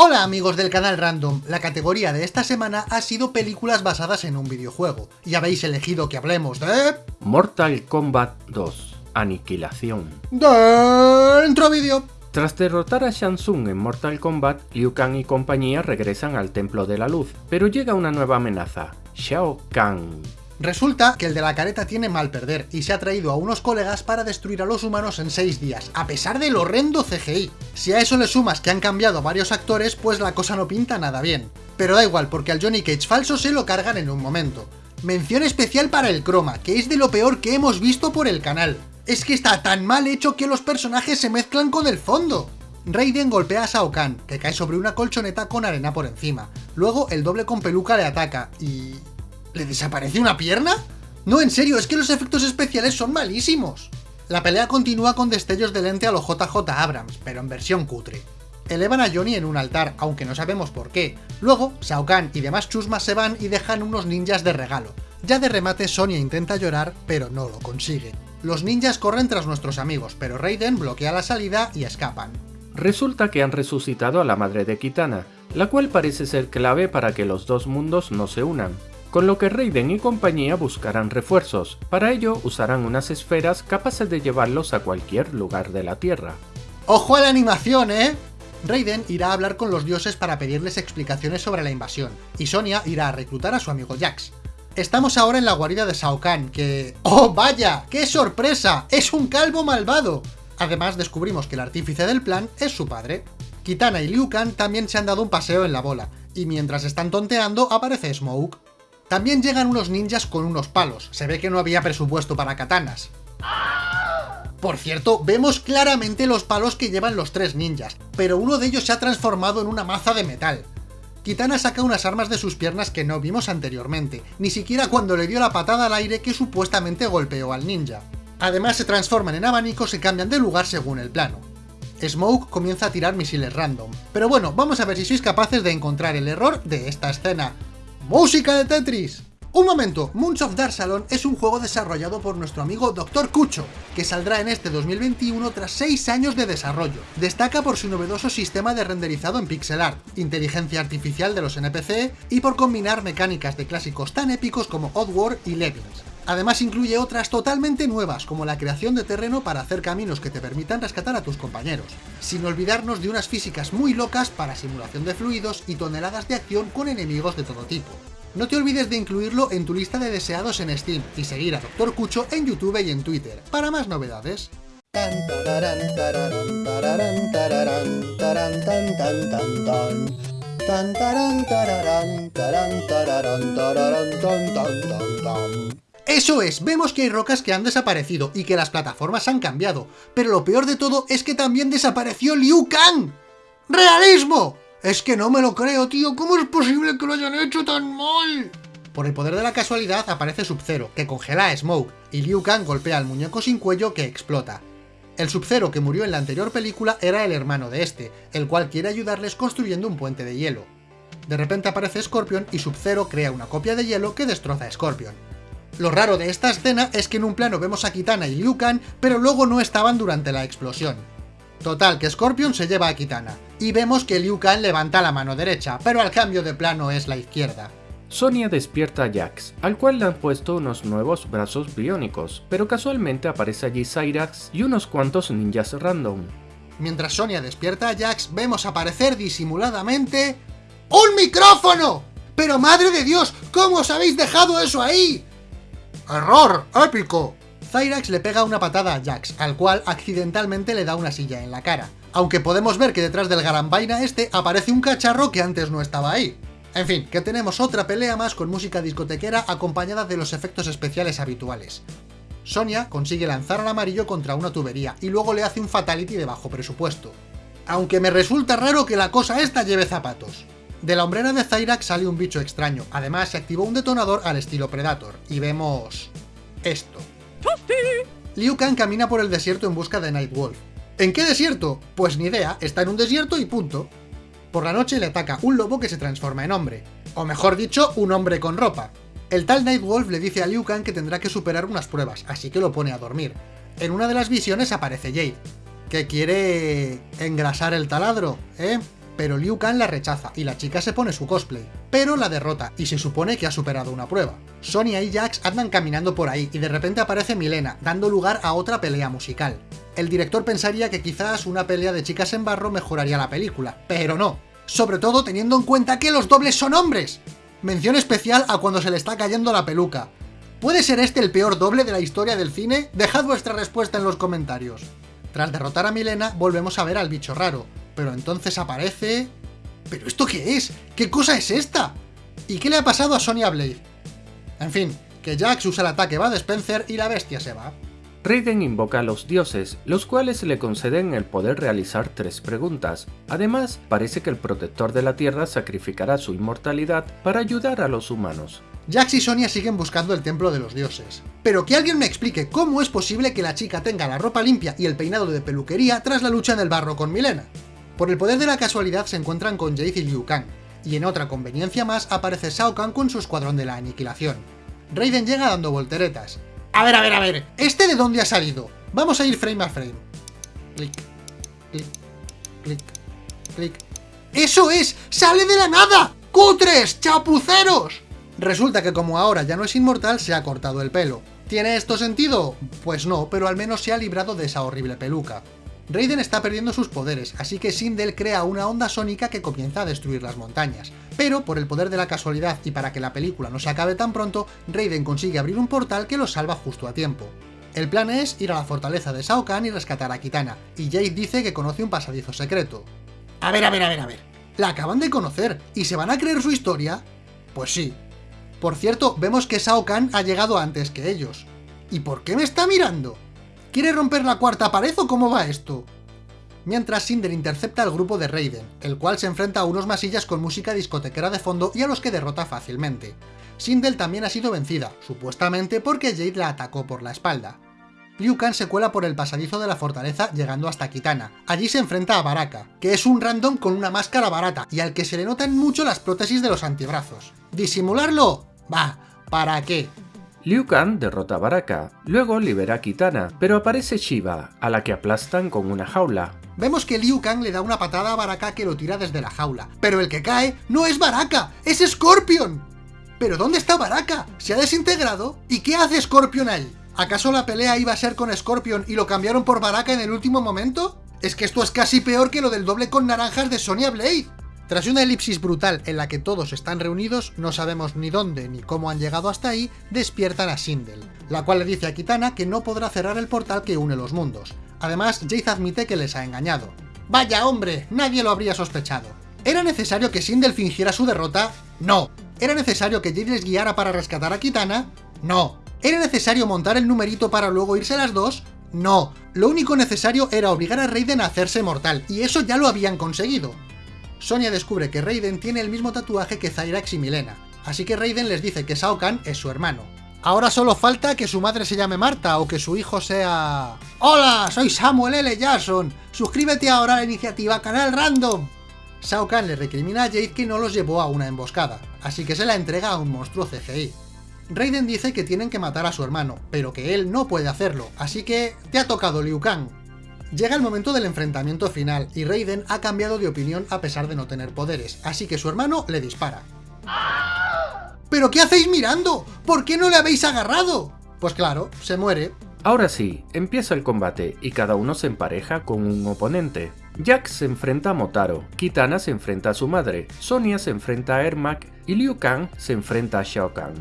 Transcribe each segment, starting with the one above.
Hola amigos del canal Random, la categoría de esta semana ha sido películas basadas en un videojuego, y habéis elegido que hablemos de... Mortal Kombat 2 Aniquilación Dentro vídeo. Tras derrotar a Shang Tsung en Mortal Kombat, Liu Kang y compañía regresan al Templo de la Luz, pero llega una nueva amenaza, Shao Kahn. Resulta que el de la careta tiene mal perder y se ha traído a unos colegas para destruir a los humanos en 6 días, a pesar del horrendo CGI. Si a eso le sumas que han cambiado varios actores, pues la cosa no pinta nada bien. Pero da igual, porque al Johnny Cage falso se lo cargan en un momento. Mención especial para el croma, que es de lo peor que hemos visto por el canal. Es que está tan mal hecho que los personajes se mezclan con el fondo. Raiden golpea a Shao Kahn, que cae sobre una colchoneta con arena por encima. Luego el doble con peluca le ataca y... ¿Le desaparece una pierna? No, en serio, es que los efectos especiales son malísimos. La pelea continúa con destellos de lente a lo JJ Abrams, pero en versión cutre. Elevan a Johnny en un altar, aunque no sabemos por qué. Luego, Shao Kahn y demás chusmas se van y dejan unos ninjas de regalo. Ya de remate Sonya intenta llorar, pero no lo consigue. Los ninjas corren tras nuestros amigos, pero Raiden bloquea la salida y escapan. Resulta que han resucitado a la madre de Kitana, la cual parece ser clave para que los dos mundos no se unan con lo que Raiden y compañía buscarán refuerzos. Para ello usarán unas esferas capaces de llevarlos a cualquier lugar de la Tierra. ¡Ojo a la animación, eh! Raiden irá a hablar con los dioses para pedirles explicaciones sobre la invasión, y Sonya irá a reclutar a su amigo Jax. Estamos ahora en la guarida de Shao Kahn, que... ¡Oh, vaya! ¡Qué sorpresa! ¡Es un calvo malvado! Además, descubrimos que el artífice del plan es su padre. Kitana y Liu Kang también se han dado un paseo en la bola, y mientras están tonteando aparece Smoke. También llegan unos ninjas con unos palos, se ve que no había presupuesto para katanas. Por cierto, vemos claramente los palos que llevan los tres ninjas, pero uno de ellos se ha transformado en una maza de metal. Kitana saca unas armas de sus piernas que no vimos anteriormente, ni siquiera cuando le dio la patada al aire que supuestamente golpeó al ninja. Además se transforman en abanicos y cambian de lugar según el plano. Smoke comienza a tirar misiles random. Pero bueno, vamos a ver si sois capaces de encontrar el error de esta escena. ¡Música de Tetris! Un momento, Moons of Darsalon es un juego desarrollado por nuestro amigo Dr. Cucho, que saldrá en este 2021 tras 6 años de desarrollo. Destaca por su novedoso sistema de renderizado en pixel art, inteligencia artificial de los NPC y por combinar mecánicas de clásicos tan épicos como Oddworld y Lemmings. Además incluye otras totalmente nuevas, como la creación de terreno para hacer caminos que te permitan rescatar a tus compañeros, sin olvidarnos de unas físicas muy locas para simulación de fluidos y toneladas de acción con enemigos de todo tipo. No te olvides de incluirlo en tu lista de deseados en Steam y seguir a Dr. Cucho en YouTube y en Twitter para más novedades. Eso es, vemos que hay rocas que han desaparecido y que las plataformas han cambiado, pero lo peor de todo es que también desapareció Liu Kang. ¡Realismo! Es que no me lo creo, tío, ¿cómo es posible que lo hayan hecho tan mal? Por el poder de la casualidad aparece Sub-Zero, que congela a Smoke, y Liu Kang golpea al muñeco sin cuello que explota. El Sub-Zero que murió en la anterior película era el hermano de este, el cual quiere ayudarles construyendo un puente de hielo. De repente aparece Scorpion y Sub-Zero crea una copia de hielo que destroza a Scorpion. Lo raro de esta escena es que en un plano vemos a Kitana y Liu Kang, pero luego no estaban durante la explosión. Total, que Scorpion se lleva a Kitana, y vemos que Liu Kang levanta la mano derecha, pero al cambio de plano es la izquierda. Sonia despierta a Jax, al cual le han puesto unos nuevos brazos biónicos, pero casualmente aparece allí Cyrax y unos cuantos ninjas random. Mientras Sonia despierta a Jax, vemos aparecer disimuladamente... ¡Un micrófono! ¡Pero madre de Dios! ¿Cómo os habéis dejado eso ahí? ¡Error! ¡Épico! Cyrax le pega una patada a Jax, al cual accidentalmente le da una silla en la cara. Aunque podemos ver que detrás del garambaina este aparece un cacharro que antes no estaba ahí. En fin, que tenemos otra pelea más con música discotequera acompañada de los efectos especiales habituales. Sonia consigue lanzar al amarillo contra una tubería y luego le hace un fatality de bajo presupuesto. Aunque me resulta raro que la cosa esta lleve zapatos. De la hombrera de Cyrax sale un bicho extraño, además se activó un detonador al estilo Predator, y vemos... esto. Liu Kang camina por el desierto en busca de Nightwolf. ¿En qué desierto? Pues ni idea, está en un desierto y punto. Por la noche le ataca un lobo que se transforma en hombre, o mejor dicho, un hombre con ropa. El tal Nightwolf le dice a Liu Kang que tendrá que superar unas pruebas, así que lo pone a dormir. En una de las visiones aparece Jade, que quiere... engrasar el taladro, ¿eh? Pero Liu Kang la rechaza y la chica se pone su cosplay, pero la derrota y se supone que ha superado una prueba. Sonia y Jax andan caminando por ahí y de repente aparece Milena, dando lugar a otra pelea musical. El director pensaría que quizás una pelea de chicas en barro mejoraría la película, pero no. Sobre todo teniendo en cuenta que los dobles son hombres. Mención especial a cuando se le está cayendo la peluca. ¿Puede ser este el peor doble de la historia del cine? Dejad vuestra respuesta en los comentarios. Tras derrotar a Milena, volvemos a ver al bicho raro, pero entonces aparece... ¿Pero esto qué es? ¿Qué cosa es esta? ¿Y qué le ha pasado a Sonya Blade? En fin, que Jax usa el ataque va de Spencer y la bestia se va. Raiden invoca a los dioses, los cuales le conceden el poder realizar tres preguntas. Además, parece que el protector de la Tierra sacrificará su inmortalidad para ayudar a los humanos. Jax y Sonia siguen buscando el templo de los dioses. Pero que alguien me explique cómo es posible que la chica tenga la ropa limpia y el peinado de peluquería tras la lucha en el barro con Milena. Por el poder de la casualidad se encuentran con Jade y Liu Kang, y en otra conveniencia más aparece Shao Kahn con su escuadrón de la aniquilación. Raiden llega dando volteretas. A ver, a ver, a ver, ¿este de dónde ha salido? Vamos a ir frame a frame. Clic, clic, clic, clic. ¡Eso es! ¡Sale de la nada! ¡Cutres! ¡Chapuceros! Resulta que como ahora ya no es inmortal, se ha cortado el pelo. ¿Tiene esto sentido? Pues no, pero al menos se ha librado de esa horrible peluca. Raiden está perdiendo sus poderes, así que Sindel crea una onda sónica que comienza a destruir las montañas. Pero, por el poder de la casualidad y para que la película no se acabe tan pronto, Raiden consigue abrir un portal que lo salva justo a tiempo. El plan es ir a la fortaleza de Shao Kahn y rescatar a Kitana, y Jade dice que conoce un pasadizo secreto. A ver, a ver, a ver, a ver. ¿La acaban de conocer y se van a creer su historia? Pues sí. Por cierto, vemos que Shao Kahn ha llegado antes que ellos. ¿Y por qué me está mirando? ¿Quiere romper la cuarta pared o cómo va esto? Mientras Cinder intercepta al grupo de Raiden, el cual se enfrenta a unos masillas con música discotequera de fondo y a los que derrota fácilmente. Sindel también ha sido vencida, supuestamente porque Jade la atacó por la espalda. Liu Kang se cuela por el pasadizo de la fortaleza llegando hasta Kitana. Allí se enfrenta a Baraka, que es un random con una máscara barata y al que se le notan mucho las prótesis de los antebrazos. ¿Disimularlo? Va, ¿para qué? Liu Kang derrota a Baraka, luego libera a Kitana, pero aparece Shiva, a la que aplastan con una jaula. Vemos que Liu Kang le da una patada a Baraka que lo tira desde la jaula, pero el que cae no es Baraka, es Scorpion. ¿Pero dónde está Baraka? ¿Se ha desintegrado? ¿Y qué hace Scorpion ahí? ¿Acaso la pelea iba a ser con Scorpion y lo cambiaron por Baraka en el último momento? Es que esto es casi peor que lo del doble con naranjas de Sonya Blade. Tras una elipsis brutal en la que todos están reunidos, no sabemos ni dónde ni cómo han llegado hasta ahí, despiertan a Sindel, la cual le dice a Kitana que no podrá cerrar el portal que une los mundos. Además, Jade admite que les ha engañado. ¡Vaya hombre! Nadie lo habría sospechado. ¿Era necesario que Sindel fingiera su derrota? No. ¿Era necesario que Jade les guiara para rescatar a Kitana? No. ¿Era necesario montar el numerito para luego irse las dos? No. Lo único necesario era obligar a Raiden a hacerse mortal, y eso ya lo habían conseguido. Sonia descubre que Raiden tiene el mismo tatuaje que Zyrax y Milena, así que Raiden les dice que Shao Kahn es su hermano. Ahora solo falta que su madre se llame Marta o que su hijo sea... ¡Hola! Soy Samuel L. Jackson. Suscríbete ahora a la iniciativa Canal Random. Shao Kahn le recrimina a Jade que no los llevó a una emboscada, así que se la entrega a un monstruo CGI. Raiden dice que tienen que matar a su hermano, pero que él no puede hacerlo, así que te ha tocado Liu Kang. Llega el momento del enfrentamiento final, y Raiden ha cambiado de opinión a pesar de no tener poderes, así que su hermano le dispara. ¿Pero qué hacéis mirando? ¿Por qué no le habéis agarrado? Pues claro, se muere. Ahora sí, empieza el combate y cada uno se empareja con un oponente. Jack se enfrenta a Motaro, Kitana se enfrenta a su madre, Sonia se enfrenta a Ermac y Liu Kang se enfrenta a Shao Kahn.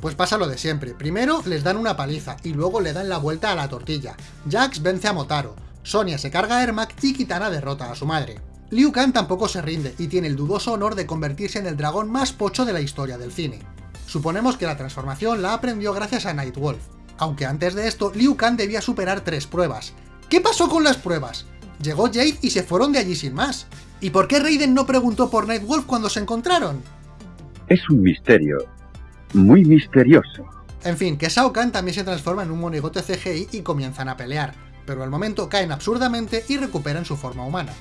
Pues pasa lo de siempre, primero les dan una paliza y luego le dan la vuelta a la tortilla. Jax vence a Motaro, Sonia se carga a Ermac y Kitana derrota a su madre. Liu Kang tampoco se rinde y tiene el dudoso honor de convertirse en el dragón más pocho de la historia del cine. Suponemos que la transformación la aprendió gracias a Nightwolf, aunque antes de esto Liu Kang debía superar tres pruebas. ¿Qué pasó con las pruebas? Llegó Jade y se fueron de allí sin más. ¿Y por qué Raiden no preguntó por Nightwolf cuando se encontraron? Es un misterio. Muy misterioso. En fin, que Shao Kahn también se transforma en un monigote CGI y comienzan a pelear, pero al momento caen absurdamente y recuperan su forma humana.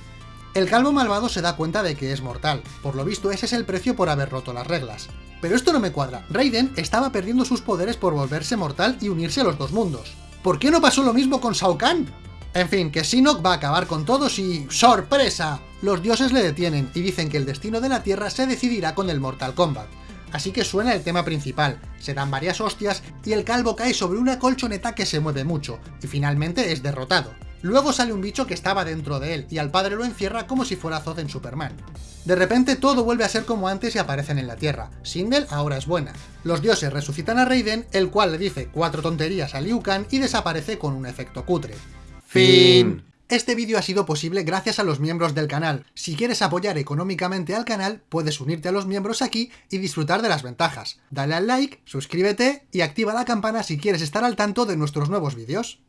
El calvo malvado se da cuenta de que es mortal, por lo visto ese es el precio por haber roto las reglas. Pero esto no me cuadra, Raiden estaba perdiendo sus poderes por volverse mortal y unirse a los dos mundos. ¿Por qué no pasó lo mismo con Shao Kahn? En fin, que Shinnok va a acabar con todos y... ¡Sorpresa! Los dioses le detienen y dicen que el destino de la Tierra se decidirá con el Mortal Kombat. Así que suena el tema principal, se dan varias hostias y el calvo cae sobre una colchoneta que se mueve mucho, y finalmente es derrotado. Luego sale un bicho que estaba dentro de él, y al padre lo encierra como si fuera Zod en Superman. De repente todo vuelve a ser como antes y aparecen en la Tierra. Sindel ahora es buena. Los dioses resucitan a Raiden, el cual le dice cuatro tonterías a Liu Kang y desaparece con un efecto cutre. Fin. Este vídeo ha sido posible gracias a los miembros del canal. Si quieres apoyar económicamente al canal, puedes unirte a los miembros aquí y disfrutar de las ventajas. Dale al like, suscríbete y activa la campana si quieres estar al tanto de nuestros nuevos vídeos.